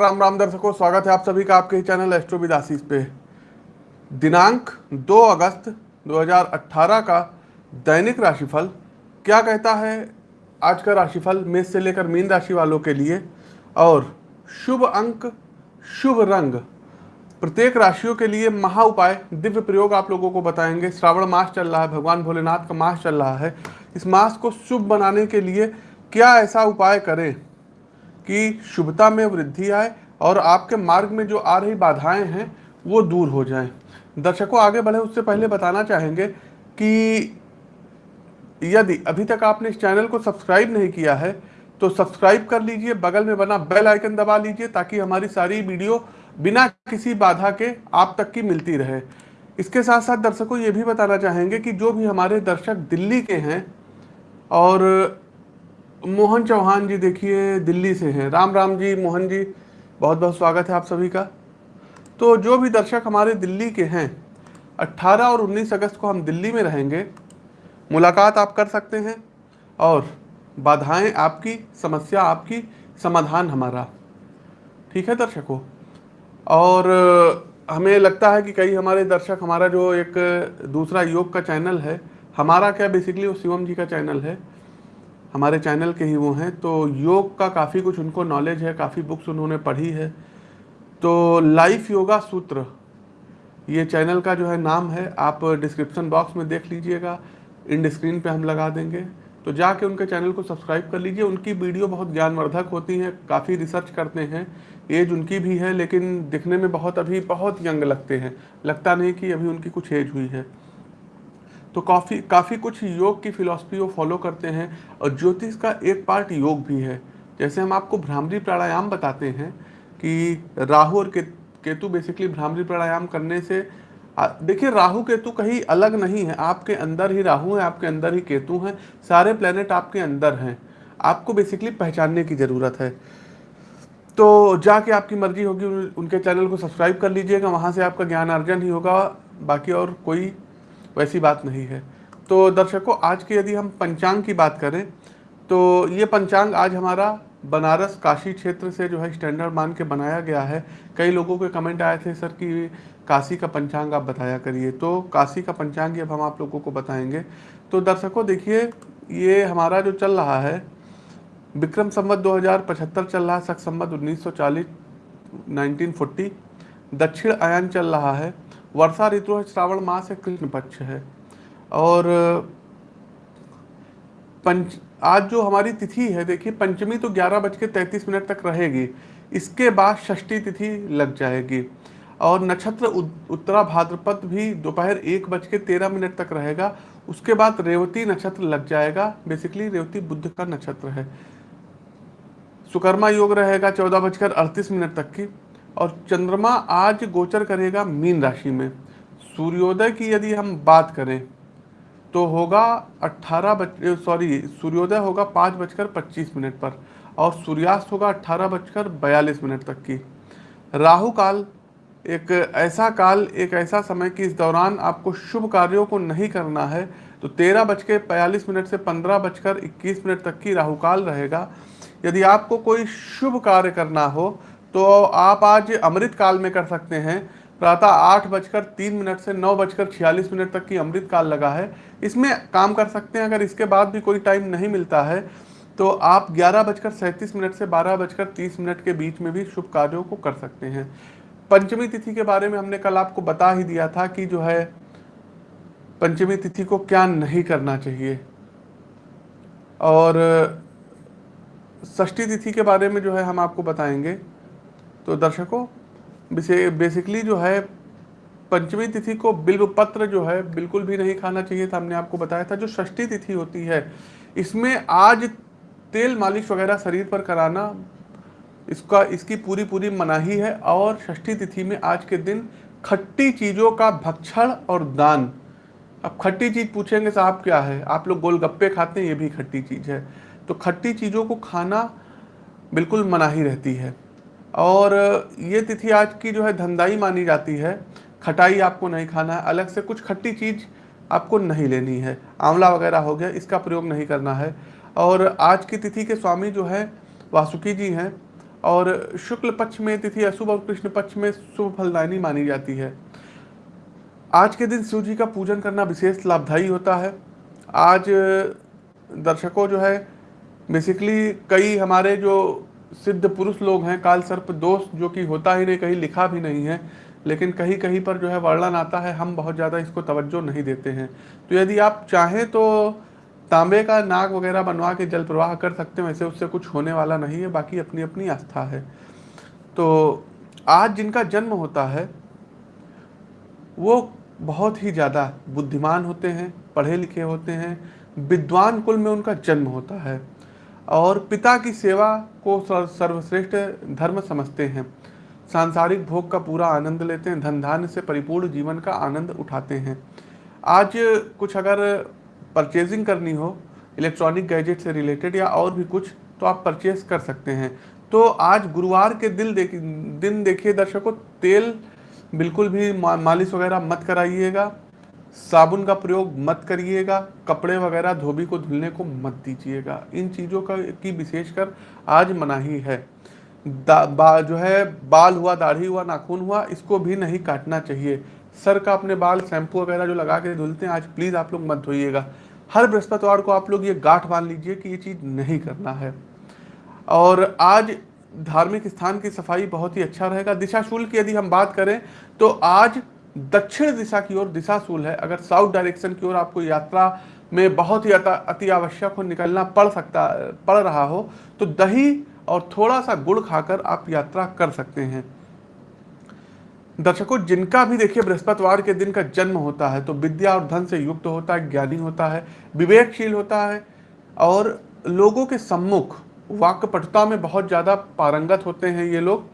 राम राम दर्शकों, स्वागत है आप सभी का आपके चैनल एस्ट्रो विदासीस पे। दिनांक 2 अगस्त 2018 का दैनिक राशिफल क्या कहता है? आज का राशिफल मेष से लेकर मीन राशि वालों के लिए और शुभ अंक, शुभ रंग। प्रत्येक राशियों के लिए महा उपाय, दिव्य प्रयोग आप लोगों को बताएँगे। श्रावण मास चल रहा है, भगवान भोलेनाथ का मास चल रहा है। इस मास को शुभ बनाने के लिए क्या ऐसा उपाय करें? कि शुभता में वृद्धि आए और आपके मार्ग में जो आ रही बाधाएँ हैं, वो दूर हो जाएँ। दर्शकों, आगे बढ़े, उससे पहले बताना चाहेंगे कि यदि अभी तक आपने इस चैनल को सब्सक्राइब नहीं किया है तो सब्सक्राइब कर लीजिए, बगल में बना बेल आइकन दबा लीजिए, ताकि हमारी सारी वीडियो बिना किसी बाधा के आप तक की मिलती रहे। इसके साथ साथ दर्शकों, ये भी बताना चाहेंगे कि जो भी हमारे दर्शक दिल्ली के हैं और मोहन चौहान जी देखिए, दिल्ली से हैं। राम राम जी, मोहन जी, बहुत बहुत स्वागत है आप सभी का। तो जो भी दर्शक हमारे दिल्ली के हैं 18 और 19 अगस्त को हम दिल्ली में रहेंगे, मुलाकात आप कर सकते हैं और बाधाएँ आपकी, समस्या आपकी, समाधान हमारा। ठीक है दर्शकों? और हमें लगता है कि कई हमारे दर्शक, हमारा जो एक दूसरा योग का चैनल है, हमारा क्या बेसिकली वो शिवम जी का चैनल है हमारे चैनल के ही वो हैं तो योग का काफ़ी कुछ उनको नॉलेज है, काफ़ी बुक्स उन्होंने पढ़ी है। तो लाइफ योगा सूत्र ये चैनल का जो है नाम है, आप डिस्क्रिप्शन बॉक्स में देख लीजिएगा इन स्क्रीन पे हम लगा देंगे। तो जाके उनके चैनल को सब्सक्राइब कर लीजिए, उनकी वीडियो बहुत ज्ञानवर्धक होती हैं, काफ़ी रिसर्च करते हैं। एज उनकी भी है, लेकिन दिखने में बहुत अभी बहुत यंग लगते हैं। लगता नहीं कि अभी उनकी कुछ एज हुई है। तो काफ़ी काफ़ी कुछ योग की फिलॉसफी वो फॉलो करते हैं और ज्योतिष का एक पार्ट योग भी है। जैसे हम आपको भ्रामरी प्राणायाम बताते हैं कि राहु और केतु बेसिकली भ्रामरी प्राणायाम करने से देखिए राहु, केतु कहीं अलग नहीं है। आपके अंदर ही राहु है, आपके अंदर ही केतु हैं, सारे प्लेनेट आपके अंदर हैं। आपको बेसिकली पहचानने की ज़रूरत है। तो जाके आपकी मर्ज़ी होगी उनके चैनल को सब्सक्राइब कर लीजिएगा, वहाँ से आपका ज्ञान अर्जन ही होगा, बाकी और कोई वैसी बात नहीं है। तो दर्शकों, आज की यदि हम पंचांग की बात करें तो ये पंचांग आज हमारा बनारस काशी क्षेत्र से जो है स्टैंडर्ड मान के बनाया गया है। कई लोगों के कमेंट आए थे, सर, कि काशी का पंचांग आप बताया करिए। तो काशी का पंचांग अब हम आप लोगों को बताएँगे। तो दर्शकों, देखिए, ये हमारा जो चल रहा है, विक्रम संवत 2075 चल रहा है, सख संवत 1940 1940 दक्षिण आयन चल रहा है। वर्षा ऋतु है, श्रावण मास है, कृष्ण पक्ष है। और, पंच, आज जो हमारी तिथि है, देखिए, पंचमी तो ग्यारह बज के मिनट तक रहेगी। इसके बाद षष्ठी तिथि लग जाएगी। और नक्षत्र उत्तरा भाद्रपद भी दोपहर एक बज के तेरह मिनट तक रहेगा। उसके बाद रेवती नक्षत्र लग जाएगा। बेसिकली रेवती बुद्ध का नक्षत्र है। सुकर्मा योग रहेगा चौदह बजकर अड़तीस मिनट तक की। और चंद्रमा आज गोचर करेगा मीन राशि में। सूर्योदय की यदि हम बात करें तो होगा 18 बज सॉरी सूर्योदय होगा पाँच बजकर पच्चीस मिनट पर और सूर्यास्त होगा अट्ठारह बजकर बयालीस मिनट तक की। राहु काल, एक ऐसा काल, एक ऐसा समय कि इस दौरान आपको शुभ कार्यों को नहीं करना है तो तेरह बज के बयालीस मिनट से पंद्रह बजकर इक्कीस मिनट तक की राहु काल रहेगा। यदि आपको कोई शुभ कार्य करना हो तो आप आज अमृत काल में कर सकते हैं। प्रातः आठ बजकर तीन मिनट से नौ बजकर छियालीस मिनट तक की अमृत काल लगा है। इसमें काम कर सकते हैं, अगर इसके बाद भी कोई टाइम नहीं मिलता है तो आप ग्यारह बजकर सैंतीस मिनट से बारह बजकर तीस मिनट के बीच में भी शुभ कार्यों को कर सकते हैं। पंचमी तिथि के बारे में हमने कल आपको बता ही दिया था कि जो है, पंचमी तिथि को क्या नहीं करना चाहिए। और षष्ठी तिथि के बारे में जो है हम आपको बताएँगे। तो दर्शकों बेसिकली जो है, पंचमी तिथि को बिल्व पत्र जो है, बिल्कुल भी नहीं खाना चाहिए था, हमने आपको बताया था, जो षष्ठी तिथि होती है, इसमें आज तेल मालिश वगैरह शरीर पर कराना, इसका, इसकी पूरी पूरी मनाही है, और षष्ठी तिथि में आज के दिन खट्टी चीज़ों का भक्षण और दान। अब खट्टी चीज़ पूछेंगे साहब क्या है? आप लोग गोलगप्पे खाते हैं, ये भी खट्टी चीज़ है। तो खट्टी चीज़ों को खाना बिल्कुल मनाही रहती है। और ये तिथि आज की जो है धंधाई मानी जाती है। खटाई आपको नहीं खाना है, अलग से कुछ खट्टी चीज़ आपको नहीं लेनी है। आंवला वगैरह हो गया, इसका प्रयोग नहीं करना है। और आज की तिथि के स्वामी जो है, वासुकी जी हैं, और शुक्ल पक्ष में तिथि अशुभ और कृष्ण पक्ष में शुभ फलदायनी मानी जाती है। आज के दिन शिव जी का पूजन करना विशेष लाभदायी होता है। आज दर्शकों जो है बेसिकली कई हमारे जो सिद्ध पुरुष लोग हैं काल सर्प दोष जो कि होता ही नहीं, कहीं लिखा भी नहीं है, लेकिन कहीं कहीं पर जो है वर्णन आता है, हम बहुत ज़्यादा इसको तवज्जो नहीं देते हैं। तो यदि आप चाहें तो तांबे का नाग वगैरह बनवा के जल प्रवाह कर सकते हैं, वैसे उससे कुछ होने वाला नहीं है, बाकी अपनी अपनी आस्था है। तो आज जिनका जन्म होता है, वो बहुत ही ज़्यादा बुद्धिमान होते हैं पढ़े लिखे होते हैं, विद्वान कुल में उनका जन्म होता है। और पिता की सेवा को सर्वश्रेष्ठ धर्म समझते हैं। सांसारिक भोग का पूरा आनंद लेते हैं धन धान्य से परिपूर्ण जीवन का आनंद उठाते हैं। आज कुछ अगर परचेजिंग करनी हो इलेक्ट्रॉनिक गैजेट से रिलेटेड या और भी कुछ तो आप परचेज कर सकते हैं। तो आज गुरुवार के दिल देख दिन देखिए दर्शकों, तेल बिल्कुल भी मालिश वगैरह मत कराइएगा। साबुन का प्रयोग मत करिएगा, कपड़े वगैरह धोबी को धुलने को मत दीजिएगा। इन चीज़ों का, की विशेषकर आज मनाही है। बा, जो है, बाल हुआ, दाढ़ी हुआ, नाखून हुआ, इसको भी नहीं काटना चाहिए। सर का अपने बाल, शैम्पू वगैरह जो लगा के धुलते हैं, आज प्लीज़ आप लोग मत धोइएगा। हर बृहस्पतिवार को आप लोग ये गांठ मान लीजिए कि ये चीज़ नहीं करना है। और आज धार्मिक स्थान की सफ़ाई बहुत ही अच्छा रहेगा। दिशा शुल्क की यदि हम बात करें तो आज दक्षिण दिशा की ओर दिशाशूल है। अगर साउथ डायरेक्शन की ओर आपको यात्रा में बहुत ही अति आवश्यक हो, निकलना पड़ सकता, पड़ रहा हो तो दही और थोड़ा सा गुड़ खाकर आप यात्रा कर सकते हैं। दर्शकों, जिनका भी देखिए, बृहस्पतिवार के दिन का जन्म होता है तो विद्या और धन से युक्त होता है, ज्ञानी होता है, विवेकशील होता है और लोगों के सम्मुख वाक्यपटुता में बहुत ज़्यादा पारंगत होते हैं ये लोग।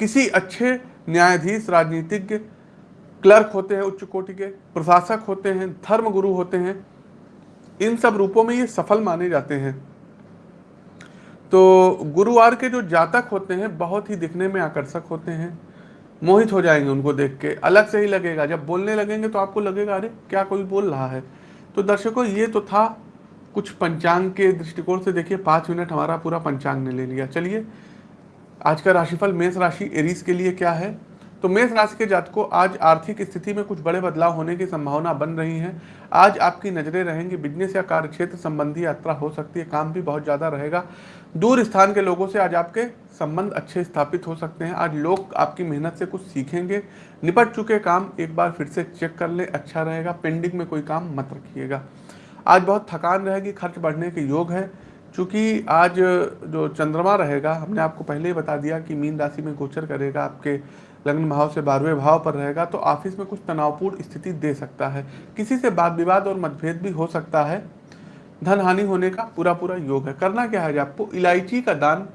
किसी अच्छे न्यायाधीश, राजनीतिज्ञ, क्लर्क होते हैं, उच्च कोटि के प्रशासक होते हैं धर्म गुरु होते हैं, इन सब रूपों में ये सफल माने जाते हैं। तो गुरुवार के जो जातक होते हैं, बहुत ही दिखने में आकर्षक होते हैं। मोहित हो जाएँगे उनको देख के, अलग से ही लगेगा। जब बोलने लगेंगे तो आपको लगेगा, अरे, क्या कोई बोल रहा है? तो दर्शकों, ये तो था कुछ पंचांग के दृष्टिकोण से देखिए, पाँच मिनट हमारा पूरा पंचांग ने ले लिया। चलिए आज का राशिफल मेष राशि एरीज के लिए क्या है? तो मेष राशि के जातकों, आज आर्थिक स्थिति में कुछ बड़े बदलाव होने की संभावना बन रही है। आज आपकी नज़रें रहेंगी, बिज़नेस या कार्य क्षेत्र संबंधी यात्रा हो सकती है, काम भी बहुत ज़्यादा रहेगा। दूर स्थान के लोगों से आज आपके संबंध अच्छे स्थापित हो सकते हैं। आज लोग आपकी मेहनत से कुछ सीखेंगे, निपट चुके काम एक बार फिर से चेक कर ले अच्छा रहेगा, पेंडिंग में कोई काम मत रखिएगा। आज बहुत थकान रहेगी, खर्च बढ़ने के योग है। चूँकि आज जो चंद्रमा रहेगा, हमने आपको पहले ही बता दिया कि मीन राशि में गोचर करेगा, आपके लग्न भाव से बारहवें भाव पर रहेगा तो ऑफ़िस में कुछ तनावपूर्ण स्थिति दे सकता है। किसी से वाद विवाद और मतभेद भी हो सकता है। धन हानि होने का पूरा पूरा योग है। करना क्या है आपको? इलायची का दान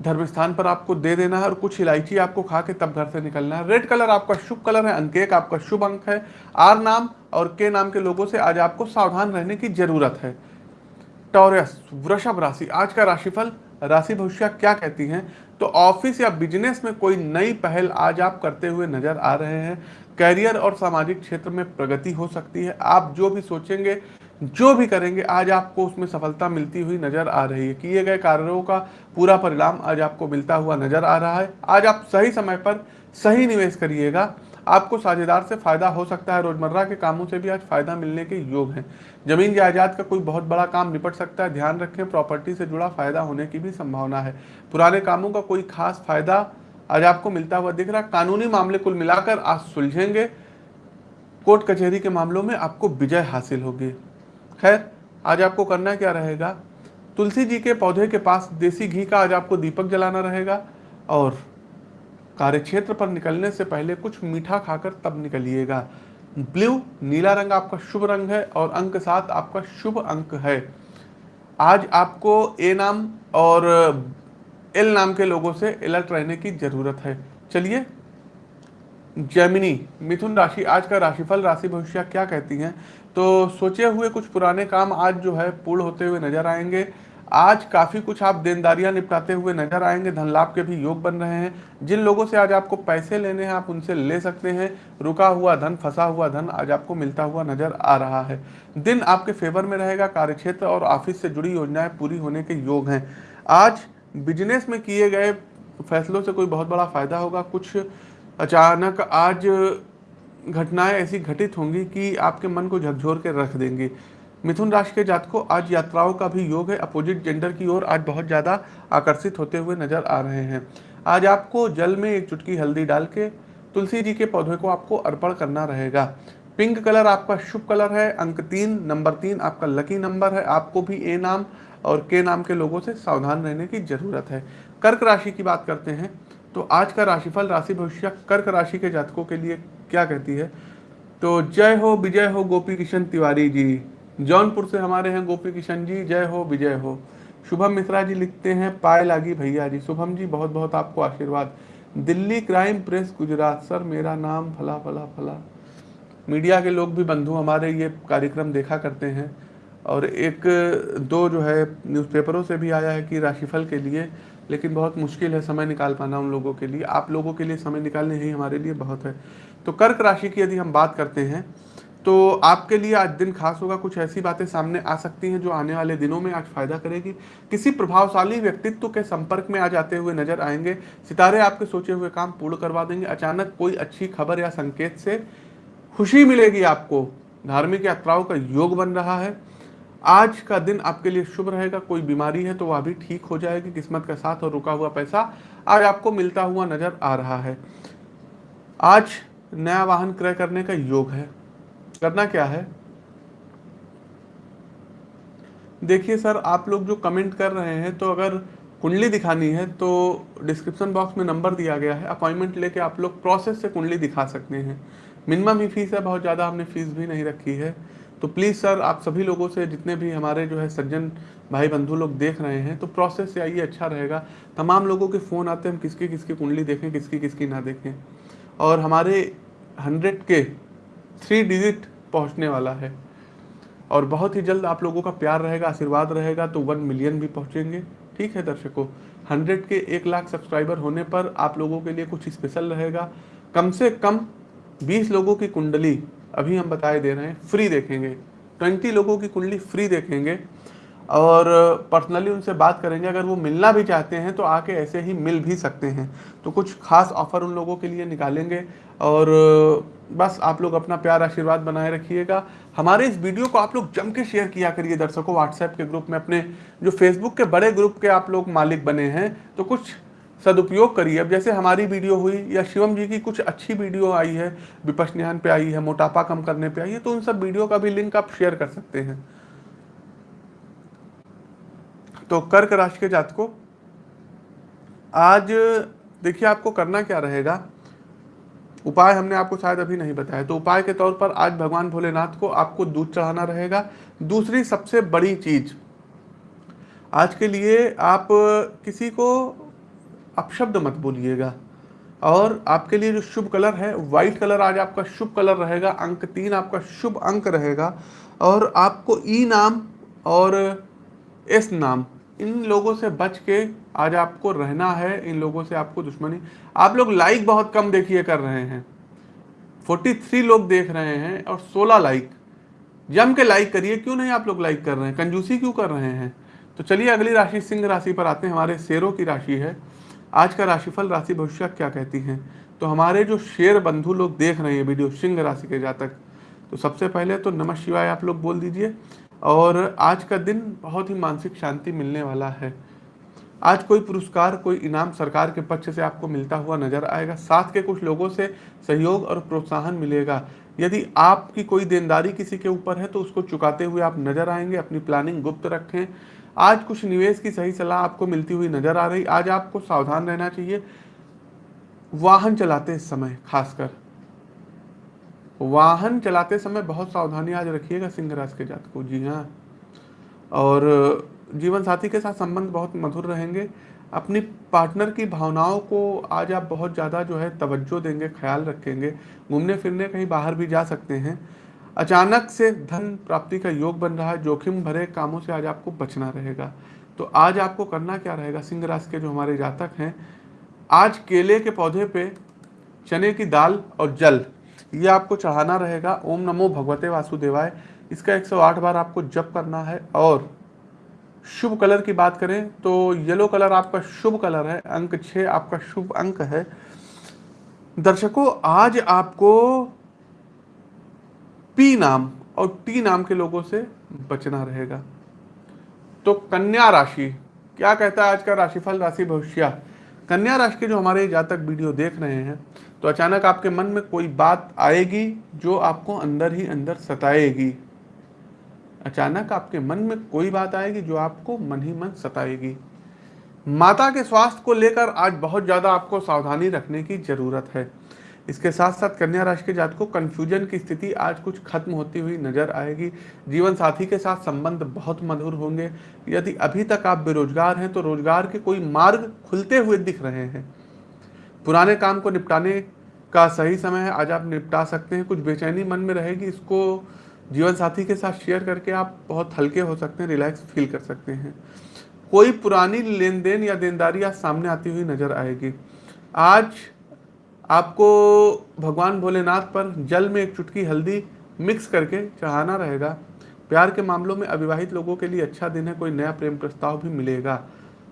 धर्म स्थान पर आपको दे देना है और कुछ इलायची आपको खा के तब घर से निकलना है। रेड कलर आपका शुभ कलर है अंक एक आपका शुभ अंक है। आर नाम और के नाम के लोगों से आज आपको सावधान रहने की ज़रूरत है। टॉरस वृषभ राशि, आज का राशिफल, राशि भविष्य क्या कहती हैं? तो ऑफ़िस या बिज़नेस में कोई नई पहल आज आप करते हुए नज़र आ रहे हैं। कैरियर और सामाजिक क्षेत्र में प्रगति हो सकती है। आप जो भी सोचेंगे, जो भी करेंगे, आज आपको उसमें सफलता मिलती हुई नज़र आ रही है। किए गए कार्यों का पूरा परिणाम आज आपको मिलता हुआ नज़र आ रहा है। आज आप सही समय पर सही निवेश करिएगा। आपको साझेदार से फ़ायदा हो सकता है। रोज़मर्रा के कामों से भी आज फ़ायदा मिलने के योग हैं। ज़मीन जायदाद का कोई बहुत बड़ा काम निपट सकता है। ध्यान रखें, प्रॉपर्टी से जुड़ा फ़ायदा होने की भी संभावना है। पुराने कामों का कोई खास फ़ायदा आज आपको मिलता हुआ दिख रहा कानूनी मामले कुल मिलाकर आज सुलझेंगे। कोर्ट कचहरी के मामलों में आपको विजय हासिल होगी। खैर, आज आपको करना क्या रहेगा? तुलसी जी के पौधे के पास देसी घी का आज आपको दीपक जलाना रहेगा और कार्यक्षेत्र पर निकलने से पहले कुछ मीठा खाकर तब निकलिएगा। ब्लू, नीला रंग आपका शुभ रंग है और अंक सात आपका शुभ अंक है। आज आपको ए नाम और एल नाम के लोगों से अलर्ट रहने की ज़रूरत है। चलिए जैमिनी मिथुन राशि, आज का राशिफल, राशि भविष्य क्या कहती हैं? तो सोचे हुए कुछ पुराने काम आज जो है पूर्ण होते हुए नज़र आएँगे। आज काफ़ी कुछ आप देनदारियाँ निपटाते हुए नज़र आएँगे, धन लाभ के भी योग बन रहे हैं। जिन लोगों से आज आपको पैसे लेने हैं, आप उनसे ले सकते हैं। रुका हुआ धन, फंसा हुआ धन आज आपको मिलता हुआ नज़र आ रहा है। दिन आपके फेवर में रहेगा, कार्यक्षेत्र और ऑफ़िस से जुड़ी योजनाएँ पूरी होने के योग हैं। आज बिज़नेस में किए गए फैसलों से कोई बहुत बड़ा फ़ायदा होगा। कुछ अचानक आज घटनाएँ ऐसी घटित होंगी कि आपके मन को झकझोर के रख देंगी। मिथुन राशि के जात को आज यात्राओं का भी योग है। अपोजिट जेंडर की ओर आज बहुत ज़्यादा आकर्षित होते हुए नज़र आ रहे हैं। आज आपको जल में एक चुटकी हल्दी डाल के तुलसी जी के पौधे को आपको अर्पण करना रहेगा। पिंक कलर आपका शुभ कलर है। अंक तीन, नंबर तीन आपका लकी नंबर है। आपको भी ए नाम और के नाम के लोगों से सावधान रहने की ज़रूरत है। कर्क राशि की बात करते हैं तो आज का राशिफल, राशि भविष्य कर्क राशि के जातकों के लिए क्या कहती है? तो जय हो, विजय हो, गोपी किशन तिवारी जी। जौनपुर से हमारे हैं गोपी किशन जी, जय हो, विजय हो। शुभम मिश्रा जी लिखते हैं, पाए लागी भैया जी। शुभम जी बहुत बहुत आपको आशीर्वाद। Delhi crime press, Gujarat. Sir, मेरा नाम फला फला फला। मीडिया के लोग भी बंधु, हमारे ये कार्यक्रम देखा करते हैं। और एक, दो जो है न्यूज़पेपरों से भी आया है कि राशिफल के लिए, लेकिन बहुत मुश्किल है समय निकाल पाना उन लोगों के लिए। आप लोगों के लिए समय निकालने ही हमारे लिए बहुत है। तो कर्क राशि की यदि हम बात करते हैं तो आपके लिए आज दिन खास होगा। कुछ ऐसी बातें सामने आ सकती हैं जो आने वाले दिनों में आज फ़ायदा करेगी। किसी प्रभावशाली व्यक्तित्व के संपर्क में आ जाते हुए नज़र आएँगे। सितारे आपके सोचे हुए काम पूर्ण करवा देंगे। अचानक कोई अच्छी खबर या संकेत से खुशी मिलेगी आपको। धार्मिक यात्राओं का योग बन रहा है। आज का दिन आपके लिए शुभ रहेगा। कोई बीमारी है तो वह भी ठीक हो जाएगी। किस्मत का साथ और रुका हुआ पैसा आज आपको मिलता हुआ नज़र आ रहा है। आज नया वाहन क्रय करने का योग है। करना क्या है? देखिए सर, आप लोग जो कमेंट कर रहे हैं तो अगर कुंडली दिखानी है तो डिस्क्रिप्शन बॉक्स में नंबर दिया गया है। अपॉइंटमेंट लेके आप लोग प्रोसेस से कुंडली दिखा सकते हैं। मिनिमम ही फ़ीस है, बहुत ज़्यादा हमने फ़ीस भी नहीं रखी है। तो प्लीज़ सर आप सभी लोगों से, जितने भी हमारे जो है सज्जन भाई बंधु लोग देख रहे हैं तो प्रोसेस से आइए अच्छा रहेगा। तमाम लोगों के फ़ोन आते हैं, हम किसकी किसकी कुंडली देखें, किसकी किसकी ना देखें। और हमारे हंड्रेड के थ्री डिजिट पहुँचने वाला है। और बहुत ही जल्द आप लोगों का प्यार रहेगा, आशीर्वाद रहेगा तो वन मिलियन भी पहुँचेंगे। ठीक है दर्शकों हंड्रेड के एक लाख सब्सक्राइबर होने पर आप लोगों के लिए कुछ स्पेशल रहेगा। कम से कम बीस लोगों की कुंडली, अभी हम बताए दे रहे हैं फ्री देखेंगे। ट्वेंटी लोगों की कुंडली फ्री देखेंगे। और पर्सनली उनसे बात करेंगे, अगर वो मिलना भी चाहते हैं तो आके ऐसे ही मिल भी सकते हैं। तो कुछ खास ऑफ़र उन लोगों के लिए निकालेंगे और बस आप लोग अपना प्यार आशीर्वाद बनाए रखिएगा। हमारे इस वीडियो को आप लोग जम के शेयर किया करिए दर्शकों व्हाट्सएप के ग्रुप में अपने जो फेसबुक के बड़े ग्रुप के आप लोग मालिक बने हैं तो कुछ सदुपयोग करिए। अब जैसे हमारी वीडियो हुई या शिवम जी की कुछ अच्छी वीडियो आई है विपश्ञान पे आई है, मोटापा कम करने पे आई है तो उन सब वीडियो का भी लिंक आप शेयर कर सकते हैं। तो कर्क राशि के जात को आज देखिए आपको करना क्या रहेगा। उपाय हमने आपको शायद अभी नहीं बताया तो उपाय के तौर पर आज भगवान भोलेनाथ को आपको दूध चढ़ाना रहेगा। दूसरी सबसे बड़ी चीज़, आज के लिए आप किसी को अपशब्द मत बोलिएगा, और आपके लिए जो शुभ कलर है, व्हाइट कलर आज आपका शुभ कलर रहेगा, अंक तीन आपका शुभ अंक रहेगा, और आपको ई नाम और एस नाम इन लोगों से बच के आज आपको रहना है, इन लोगों से आपको दुश्मनी। आप लोग लाइक बहुत कम देखिए कर रहे हैं। 43 लोग देख रहे हैं और 16 लाइक जम के लाइक करिए, क्यों नहीं आप लोग लाइक कर रहे हैं? कंजूसी क्यों कर रहे हैं? तो चलिए अगली राशि, सिंह राशि पर आते हैं। हमारे शेरों की राशि है। आज का राशिफल, राशि भविष्य क्या कहती हैं? तो हमारे जो शेर बंधु लोग देख रहे हैं वीडियो सिंह राशि के जातक तो सबसे पहले तो नमः शिवाय आप लोग बोल दीजिए। और आज का दिन बहुत ही मानसिक शांति मिलने वाला है। आज कोई पुरस्कार, कोई इनाम सरकार के पक्ष से आपको मिलता हुआ नज़र आएगा। साथ के कुछ लोगों से सहयोग और प्रोत्साहन मिलेगा। यदि आपकी कोई देनदारी किसी के ऊपर है तो उसको चुकाते हुए आप नज़र आएँगे, अपनी प्लानिंग गुप्त रखें। आज कुछ निवेश की सही सलाह आपको मिलती हुई नज़र आ रही। आज आपको सावधान रहना चाहिए। वाहन चलाते समय खासकर। वाहन चलाते समय बहुत सावधानी आज रखिएगा सिंह राज के जात को। जी हाँ। और जीवन साथी के साथ संबंध बहुत मधुर रहेंगे। अपनी पार्टनर की भावनाओं को आज आप बहुत ज़्यादा जो है तवज्जो देंगे, ख्याल रखेंगे। घूमने फिरने कहीं बाहर भी जा सकते हैं। अचानक से धन प्राप्ति का योग बन रहा है, जोखिम भरे कामों से आज आपको बचना रहेगा। तो आज आपको करना क्या रहेगा? सिंह राशि के जो हमारे जातक हैं, आज केले के पौधे पे चने की दाल और जल। ये आपको चढ़ाना रहेगा। ओम नमो भगवते वासुदेवाय। इसका 108 बार आपको जप करना है और शुभ कलर की बात करें तो येलो कलर आपका शुभ कलर है, अंक छः आपका शुभ अंक है। दर्शकों, आज आपको पी नाम और टी नाम के लोगों से बचना रहेगा। तो कन्या राशि, क्या कहता है आज का राशिफल राशि भविष्य कन्या राशि के जो हमारे जातक वीडियो देख रहे हैं तो अचानक आपके मन में कोई बात आएगी जो आपको अंदर ही अंदर सताएगी। अचानक आपके मन में कोई बात आएगी जो आपको मन ही मन सताएगी। माता के स्वास्थ्य को लेकर आज बहुत ज़्यादा आपको सावधानी रखने की ज़रूरत है। इसके साथ साथ कन्या राशि के जात को कंफ्यूजन की स्थिति आज कुछ खत्म होती हुई नज़र आएगी। जीवन साथी के साथ संबंध बहुत मधुर होंगे। यदि अभी तक आप बेरोजगार हैं तो रोज़गार के कोई मार्ग खुलते हुए दिख रहे हैं। पुराने काम को निपटाने का सही समय है, आज आप निपटा सकते हैं। कुछ बेचैनी मन में रहेगी, इसको जीवन साथी के साथ शेयर करके आप बहुत हल्के हो सकते हैं रिलैक्स फील कर सकते हैं। कोई पुरानी लेन देन या देनदारी आज सामने आती हुई नज़र आएगी। आज आपको भगवान भोलेनाथ पर जल में एक चुटकी हल्दी मिक्स करके चढ़ाना रहेगा। प्यार के मामलों में अविवाहित लोगों के लिए अच्छा दिन है, कोई नया प्रेम प्रस्ताव भी मिलेगा।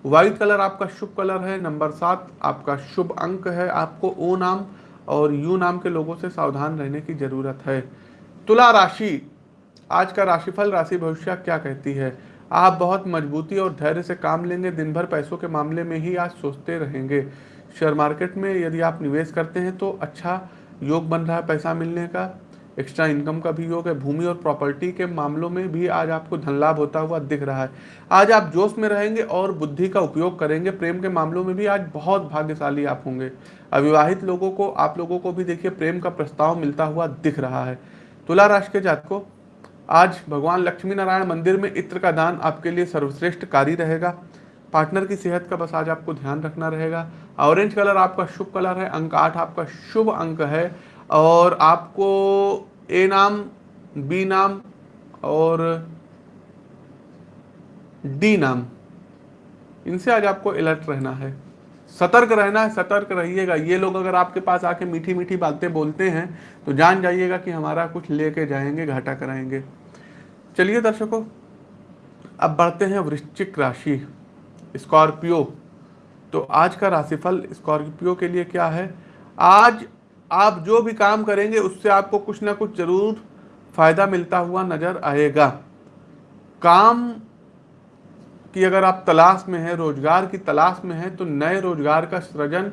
व्हाइट कलर आपका शुभ कलर है नंबर सात आपका शुभ अंक है, आपको ओ नाम और यू नाम के लोगों से सावधान रहने की ज़रूरत है। तुला राशि, आज का राशिफल, राशि भविष्य क्या कहती है? आप बहुत मजबूती और धैर्य से काम लेंगे दिन भर पैसों के मामले में ही आज सोचते रहेंगे। शेयर मार्केट में यदि आप निवेश करते हैं तो अच्छा योग बन रहा है पैसा मिलने का। एक्स्ट्रा इनकम का भी योग है, भूमि और प्रॉपर्टी के मामलों में भी आज आपको धन लाभ होता हुआ दिख रहा है। आज आप जोश में रहेंगे और बुद्धि का उपयोग करेंगे, प्रेम के मामलों में भी आज बहुत भाग्यशाली आप होंगे। अविवाहित लोगों को, आप लोगों को भी देखिए, प्रेम का प्रस्ताव मिलता हुआ दिख रहा है। तुला राशि के जात को आज भगवान लक्ष्मी नारायण मंदिर में इत्र का दान आपके लिए सर्वश्रेष्ठ कार्य रहेगा। पार्टनर की सेहत का बस आज आपको ध्यान रखना रहेगा। ऑरेंज कलर आपका शुभ कलर है, अंक आठ आपका शुभ अंक है। और आपको ए नाम बी नाम और डी नाम, इनसे आज आपको अलर्ट रहना है। सतर्क रहना है, सतर्क रहिएगा। ये लोग अगर आपके पास आके मीठी मीठी बातें बोलते हैं तो जान जाइएगा कि हमारा कुछ लेके जाएँगे, घाटा कराएँगे। चलिए दर्शकों, अब बढ़ते हैं वृश्चिक राशि, स्कॉर्पियो। तो आज का राशिफल स्कॉर्पियो के लिए क्या है? आज आप जो भी काम करेंगे, उससे आपको कुछ ना कुछ ज़रूर फ़ायदा मिलता हुआ नज़र आएगा। काम की अगर आप तलाश में हैं, रोज़गार की तलाश में हैं तो नए रोज़गार का सृजन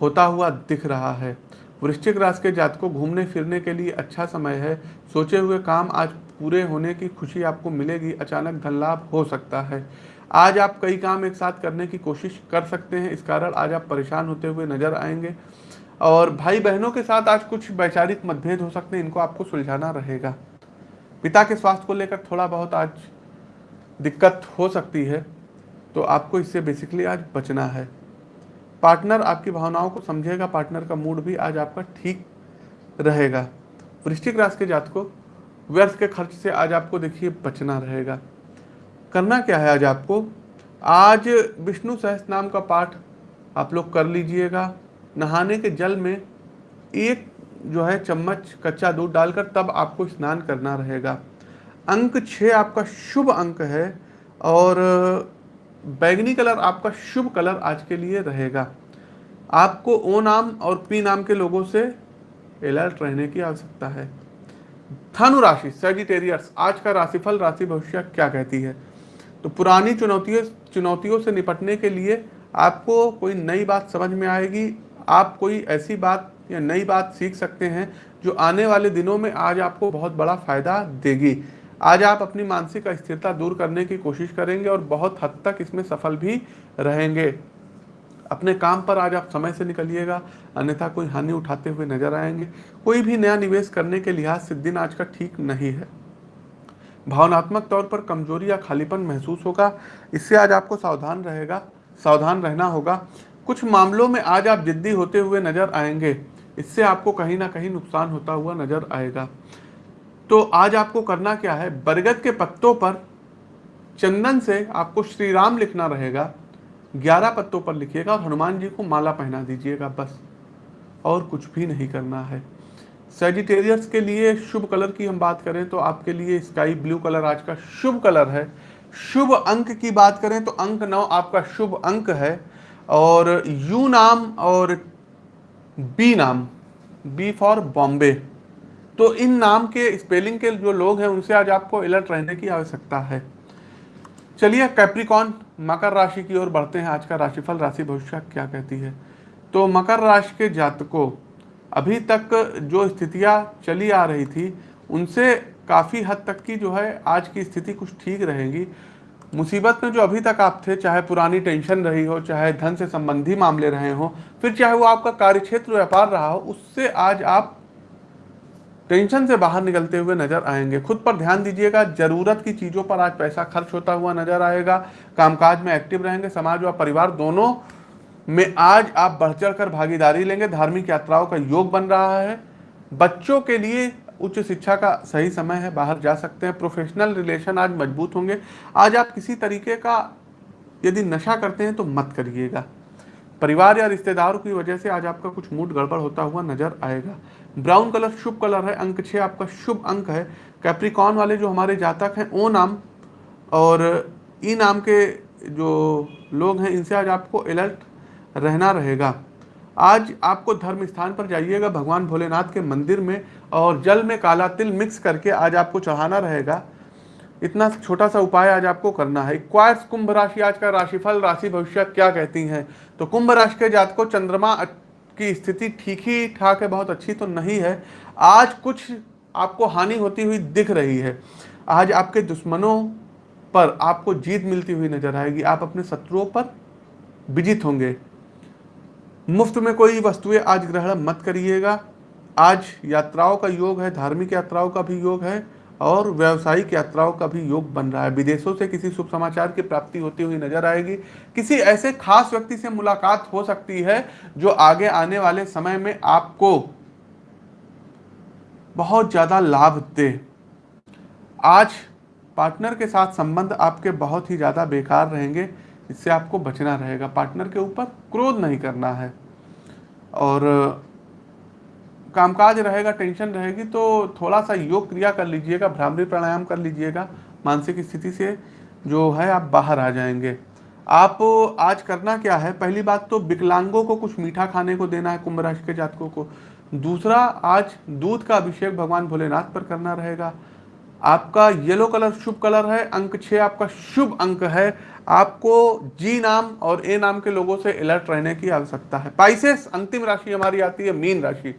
होता हुआ दिख रहा है। वृश्चिक राशि के जात को घूमने फिरने के लिए अच्छा समय है। सोचे हुए काम आज पूरे होने की खुशी आपको मिलेगी, अचानक धन लाभ हो सकता है। आज आप कई काम एक साथ करने की कोशिश कर सकते हैं, इस कारण आज आप परेशान होते हुए नज़र आएँगे। और भाई बहनों के साथ आज कुछ वैचारिक मतभेद हो सकते हैं, इनको आपको सुलझाना रहेगा। पिता के स्वास्थ्य को लेकर थोड़ा बहुत आज दिक्कत हो सकती है तो आपको इससे बेसिकली आज बचना है। पार्टनर आपकी भावनाओं को समझेगा, पार्टनर का मूड भी आज आपका ठीक रहेगा। वृश्चिक राशि के जात को व्यर्थ के खर्च से आज आपको देखिए बचना रहेगा। करना क्या है आज आपको? आज विष्णु सहस नाम का पाठ आप लोग कर लीजिएगा। नहाने के जल में एक जो है चम्मच कच्चा दूध डालकर तब आपको स्नान करना रहेगा। अंक छः आपका शुभ अंक है और बैगनी कलर आपका शुभ कलर आज के लिए रहेगा। आपको ओ नाम और पी नाम के लोगों से अलर्ट रहने की आवश्यकता है। धनु राशि सेजिटेरियस आज का राशिफल, राशि भविष्य क्या कहती है? तो पुरानी चुनौतियों चुनौतियों से निपटने के लिए आपको कोई नई बात समझ में आएगी आप कोई ऐसी बात या नई बात सीख सकते हैं जो आने वाले दिनों में आज आपको बहुत बड़ा फ़ायदा देगी। आज आप अपनी मानसिक अस्थिरता दूर करने की कोशिश करेंगे और बहुत हद तक इसमें सफल भी रहेंगे। अपने काम पर आज आप समय से निकलिएगा, अन्यथा कोई हानि उठाते हुए नज़र आएँगे। कोई भी नया निवेश करने के लिहाज से दिन आज का ठीक नहीं है। भावनात्मक तौर पर कमज़ोरी या खालीपन महसूस होगा। इससे आज आपको सावधान रहेगा, सावधान रहना होगा। कुछ मामलों में आज आप जिद्दी होते हुए नज़र आएँगे। इससे आपको कहीं ना कहीं नुकसान होता हुआ नज़र आएगा। तो आज आपको करना क्या है? बरगद के पत्तों पर चंदन से आपको श्री राम लिखना रहेगा। ग्यारह पत्तों पर लिखिएगा और हनुमान जी को माला पहना दीजिएगा बस। और कुछ भी नहीं करना है। सेजिटेरियस के लिए शुभ कलर की हम बात करें तो आपके लिए स्काई ब्लू कलर आज का शुभ कलर है। शुभ अंक की बात करें तो अंक नौ आपका शुभ अंक है। और यू नाम और बी नाम बी फॉर बॉम्बे तो इन नाम के स्पेलिंग के जो लोग हैं, उनसे आज आपको अलर्ट रहने की आवश्यकता है। चलिए कैप्रिकॉन मकर राशि की ओर बढ़ते हैं। आज का राशिफल, राशि भविष्य क्या कहती है? तो मकर राशि के जातकों, अभी तक जो स्थितियाँ चली आ रही थी, उनसे काफ़ी हद तक की जो है, आज की स्थिति कुछ ठीक रहेगी। मुसीबत में जो अभी तक आप थे, चाहे पुरानी टेंशन रही हो, चाहे धन से संबंधी मामले रहे हो, फिर चाहे वो आपका कार्यक्षेत्र, व्यापार रहा हो, उससे आज आप टेंशन से बाहर निकलते हुए नज़र आएँगे। खुद पर ध्यान दीजिएगा, ज़रूरत की चीज़ों पर आज पैसा खर्च होता हुआ नज़र आएगा। कामकाज में एक्टिव रहेंगे, समाज और परिवार दोनों में आज आप बढ़ चढ़ भागीदारी लेंगे। धार्मिक यात्राओं का योग बन रहा है। बच्चों के लिए उच्च शिक्षा का सही समय है, बाहर जा सकते हैं। प्रोफेशनल रिलेशन आज मज़बूत होंगे। आज आप किसी तरीके का यदि नशा करते हैं तो मत करिएगा। परिवार या रिश्तेदारों की वजह से आज आपका कुछ मूड गड़बड़ होता हुआ नज़र आएगा। ब्राउन कलर शुभ कलर है, अंक छः आपका शुभ अंक है। कैप्रिकॉन वाले जो हमारे जातक हैं, ओ नाम और ई नाम के जो लोग हैं, इनसे आज आपको अलर्ट रहना रहेगा। आज आपको धर्म स्थान पर जाइएगा, भगवान भोलेनाथ के मंदिर में। और जल में काला तिल मिक्स करके आज आपको चढ़ाना रहेगा। इतना छोटा सा उपाय आज आपको करना है। क्वार्स कुंभ राशि, आज का राशिफल, राशि भविष्य क्या कहती हैं? तो कुंभ राशि के जात को चंद्रमा की स्थिति ठीक ही ठाक है, बहुत अच्छी तो नहीं है। आज कुछ आपको हानि होती हुई दिख रही है। आज आपके दुश्मनों पर आपको जीत मिलती हुई नज़र आएगी। आप अपने शत्रुओं पर विजित होंगे। मुफ़्त में कोई वस्तुएँ आज ग्रहण मत करिएगा। आज यात्राओं का योग है, धार्मिक यात्राओं का भी योग है और व्यावसायिक यात्राओं का भी योग बन रहा है। विदेशों से किसी शुभ समाचार की प्राप्ति होती हुई नज़र आएगी। किसी ऐसे खास व्यक्ति से मुलाकात हो सकती है जो आगे आने वाले समय में आपको बहुत ज़्यादा लाभ दे। आज पार्टनर के साथ संबंध आपके बहुत ही ज़्यादा बेकार रहेंगे, इससे आपको बचना रहेगा। पार्टनर के ऊपर क्रोध नहीं करना है और कामकाज रहेगा, टेंशन रहेगी तो थोड़ा सा योग क्रिया कर लीजिएगा, भ्रामरी प्राणायाम कर लीजिएगा, मानसिक स्थिति से जो है आप बाहर आ जाएँगे। आप आज करना क्या है? पहली बात तो विकलांगों को कुछ मीठा खाने को देना है, कुंभ राशि के जातकों को। दूसरा, आज दूध का अभिषेक भगवान भोलेनाथ पर करना रहेगा। आपका येलो कलर शुभ कलर है, अंक छः आपका शुभ अंक है। आपको जी नाम और ए नाम के लोगों से अलर्ट रहने की आवश्यकता है। पाइसेस, अंतिम राशि हमारी आती है, मीन राशि।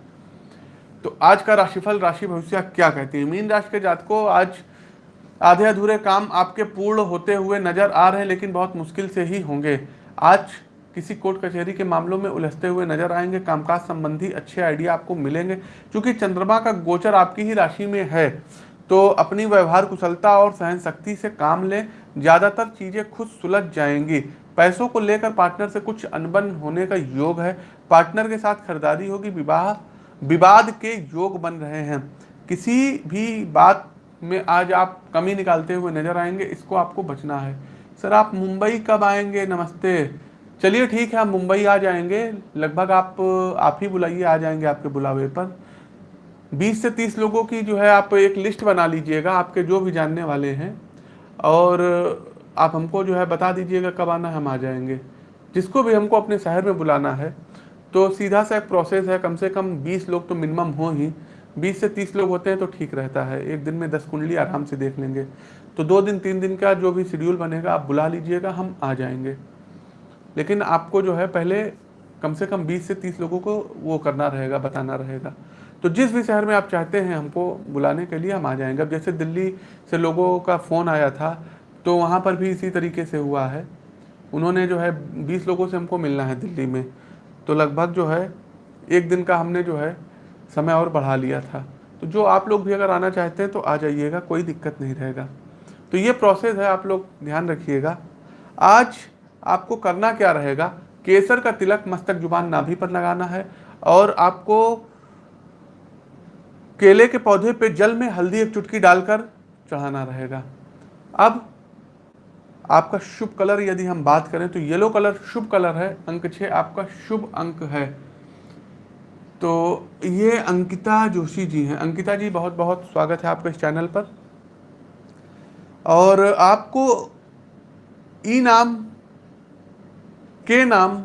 तो आज का राशिफल, राशि भविष्य क्या कहती है? मीन राशि के जातकों, आज आधे अधूरे काम आपके पूर्ण होते हुए नज़र आ रहे हैं, लेकिन बहुत मुश्किल से ही होंगे। आज किसी कोर्ट कचहरी के मामलों में उलझते हुए नज़र आएँगे, कामकाज संबंधी अच्छे आइडिया आपको मिलेंगे, क्योंकि चंद्रमा का गोचर आपकी ही राशि में है। तो अपनी व्यवहार कुशलता और सहन शक्ति से काम लें, ज़्यादातर चीज़ें खुद सुलझ जाएँगी। पैसों को लेकर पार्टनर से कुछ अनबन होने का योग है। पार्टनर के साथ खरीदारी होगी, विवाह विवाद के योग बन रहे हैं। किसी भी बात में आज आप कमी निकालते हुए नज़र आएँगे, इसको आपको बचना है। सर, आप मुंबई कब आएँगे? नमस्ते। चलिए ठीक है, हम मुंबई आ जाएँगे। लगभग आप आप ही बुलाइए, आ जाएँगे आपके बुलावे पर। 20 से 30 लोगों की जो है, आप एक लिस्ट बना लीजिएगा, आपके जो भी जानने वाले हैं। और आप हमको जो है बता दीजिएगा कब आना हम आ जाएँगे। जिसको भी हमको अपने शहर में बुलाना है तो सीधा सा एक प्रोसेस है, कम से कम 20 लोग तो मिनिमम हो ही। 20 से 30 लोग होते हैं तो ठीक रहता है। एक दिन में 10 कुंडली आराम से देख लेंगे। तो दो दिन, तीन दिन का जो भी शेड्यूल बनेगा, आप बुला लीजिएगा, हम आ जाएँगे। लेकिन आपको जो है, पहले कम से कम 20 से 30 लोगों को वो करना रहेगा, बताना रहेगा। तो जिस भी शहर में आप चाहते हैं, हमको बुलाने के लिए हम आ जाएँगे। अब जैसे दिल्ली से लोगों का फ़ोन आया था तो वहाँ पर भी इसी तरीके से हुआ है। उन्होंने जो है, बीस लोगों से हमको मिलना है दिल्ली में। तो लगभग जो है, एक दिन का हमने जो है, समय और बढ़ा लिया था। तो जो आप लोग भी अगर आना चाहते हैं तो आ जाइएगा, कोई दिक्कत नहीं रहेगा। तो ये प्रोसेस है, आप लोग ध्यान रखिएगा। आज आपको करना क्या रहेगा, केसर का तिलक मस्तक ज़ुबान नाभि पर लगाना है और आपको केले के पौधे पे जल में हल्दी एक चुटकी डालकर चढ़ाना रहेगा। अब आपका शुभ कलर यदि हम बात करें तो येलो कलर शुभ कलर है, अंक छः आपका शुभ अंक है। तो ये अंकिता जोशी जी हैं। अंकिता जी बहुत बहुत स्वागत है आपके इस चैनल पर। और आपको ई नाम, के नाम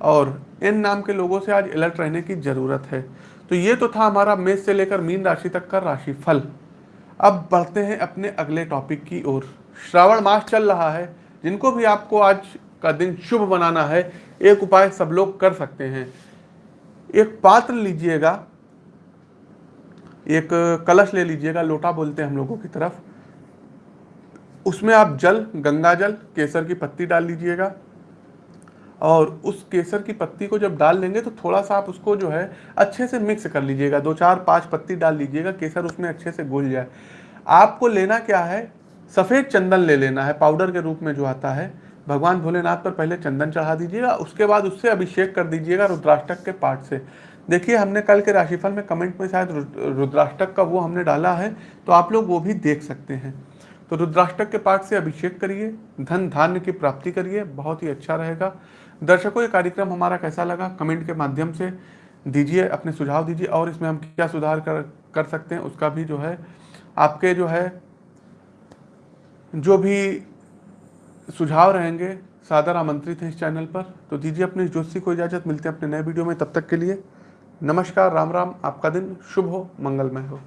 और एन नाम के लोगों से आज अलर्ट रहने की ज़रूरत है। तो ये तो था हमारा मेष से लेकर मीन राशि तक का राशिफल। अब बढ़ते हैं अपने अगले टॉपिक की ओर। श्रावण मास चल रहा है, जिनको भी आपको आज का दिन शुभ बनाना है, एक उपाय सब लोग कर सकते हैं। एक पात्र लीजिएगा, एक कलश ले लीजिएगा, लोटा बोलते हैं हम लोगों की तरफ़। उसमें आप जल, गंगा जल, केसर की पत्ती डाल लीजिएगा। और उस केसर की पत्ती को जब डाल लेंगे तो थोड़ा सा आप उसको जो है, अच्छे से मिक्स कर लीजिएगा। दो, चार, पाँच पत्ती डाल लीजिएगा, केसर उसमें अच्छे से घुल जाए। आपको लेना क्या है सफ़ेद चंदन ले लेना है, पाउडर के रूप में जो आता है। भगवान भोलेनाथ पर पहले चंदन चढ़ा दीजिएगा, उसके बाद उससे अभिषेक कर दीजिएगा रुद्राष्टक के पाठ से। देखिए, हमने कल के राशिफल में कमेंट में शायद रुद्राष्टक का वो हमने डाला है तो आप लोग वो भी देख सकते हैं। तो रुद्राष्टक के पाठ से अभिषेक करिए, धन धान्य की प्राप्ति करिए, बहुत ही अच्छा रहेगा। दर्शकों, ये कार्यक्रम हमारा कैसा लगा? कमेंट के माध्यम से दीजिए, अपने सुझाव दीजिए, और इसमें हम क्या सुधार कर कर सकते हैं, उसका भी जो है, आपके जो है जो भी सुझाव रहेंगे, सादर आमंत्रित हैं इस चैनल पर। तो दीजिए अपने ज्योतिषी को इजाज़त, मिलते हैं अपने नए वीडियो में। तब तक के लिए नमस्कार, राम राम, आपका दिन शुभ हो, मंगलमय हो।